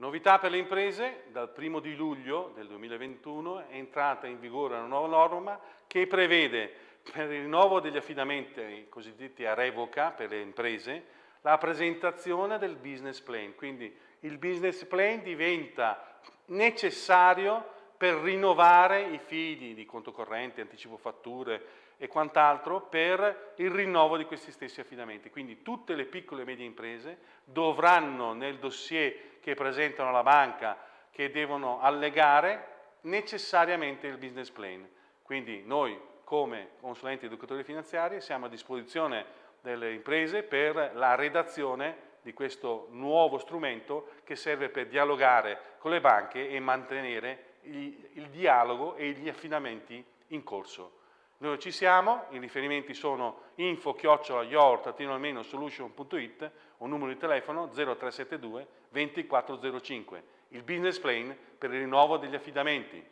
Novità per le imprese, dal 1 di luglio del 2021 è entrata in vigore una nuova norma che prevede per il rinnovo degli affidamenti cosiddetti a revoca per le imprese la presentazione del business plan, quindi il business plan diventa necessario per rinnovare i fidi di conto corrente, anticipo fatture e quant'altro per il rinnovo di questi stessi affidamenti. Quindi tutte le piccole e medie imprese dovranno nel dossier che presentano alla banca che devono allegare necessariamente il business plan. Quindi noi come consulenti educatori finanziari siamo a disposizione delle imprese per la redazione di questo nuovo strumento che serve per dialogare con le banche e mantenere il, il dialogo e gli affidamenti in corso. Noi ci siamo, i riferimenti sono info-yort-solution.it o numero di telefono 0372 2405, il business plan per il rinnovo degli affidamenti.